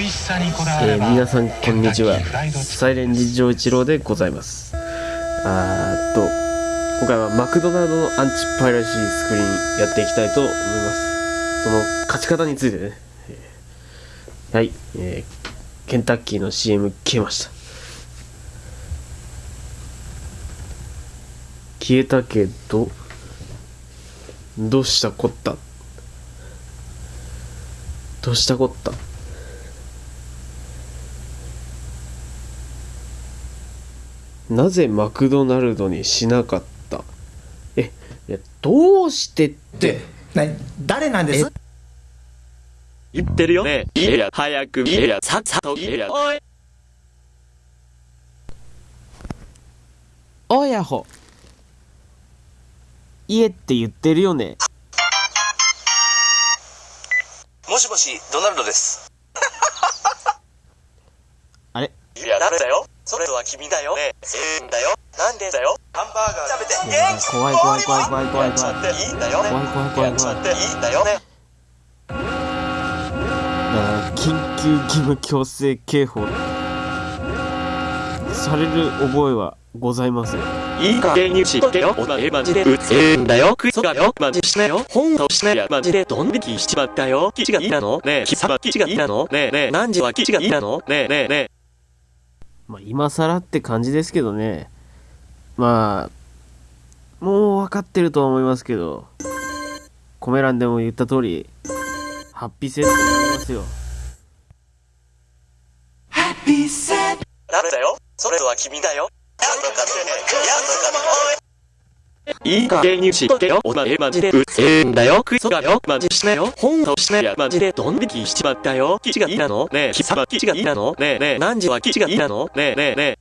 美味しさにこだわれば、えー皆さんこんにちは。サイレン事情一郎でございます。あーっと今回はマクドナルドのアンチパイラシースクリーンやっていきたいと思います。その勝ち方についてね。えーはい、えーケンタッキーの CM 消えました。消えたけどどうしたこった？どうしたこった？なぜマクドナルドにしなかった？えいやどうしてって？な誰なんです？言ってるよ。ねいや早くいやさっさといや。おい。おやほ。家って言ってるよね。もしもし、ドナルドです。あれ？いや誰だよそれは君だよ。ね。えんだよ。なんでだよ。ハンバーガー食べて、怖い怖い怖い怖い怖い怖い。やっちゃっていいんだよ。ね怖い怖い怖い怖い。やっちゃっていいんだよ。ねだから緊急義務強制警報される覚えはございません。いい加減にしとけよ。お前マジで。うぜえんだよクソがよ。マジしなよほんとしなやマジでドン引きしちまったよ基地がいいなの？ね。え貴様基地がいいなのね。えね。え何時は基地がいいなのね。えね。えね。えまあ今更って感じですけどね。まあもう分かってるとは思いますけどコメ欄でも言った通りハッピーセットになりますよ。ハッピーセット。誰だよ。それは君だよ。やっとかってね。やっとかって。いい加減にしとけよ。お前マジでうっせえんだよ。クソがよマジしなよ。ほんとしなやマジでドン引きしちまったよ。基地がいいなの？ねえ。貴様基地がいいなの？ねえねえ。何時は基地がいいなの？ねえ。ねえねえ。